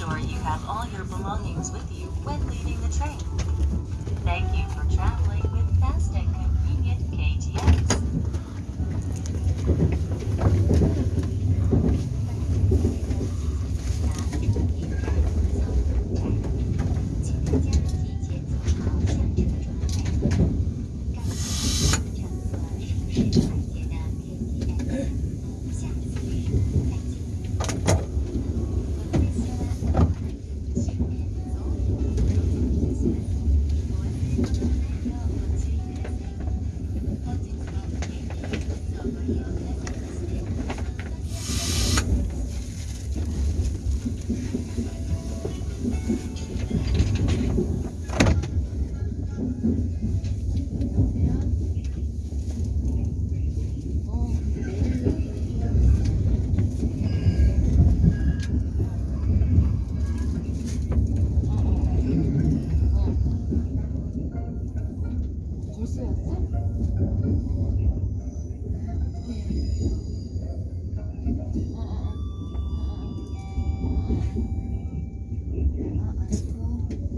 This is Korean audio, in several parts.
sure you have all your belongings with you when leaving the train. Thank you for traveling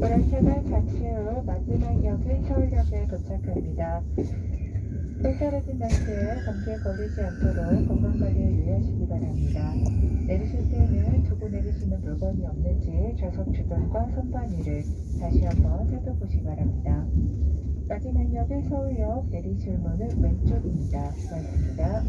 오락차가 잠시 후 마지막 역인 서울역에 도착합니다. 또 떨어진 날씨에 감기에 걸리지 않도록 건강관리에 유의하시기 바랍니다. 내리실 때는 두고 내리시는 물건이 없는지 좌석 주변과 선반 위를 다시 한번 살펴보시기 바랍니다. 마지막 역의 서울역 내리실 문은 왼쪽입니다. 수고하셨습니다.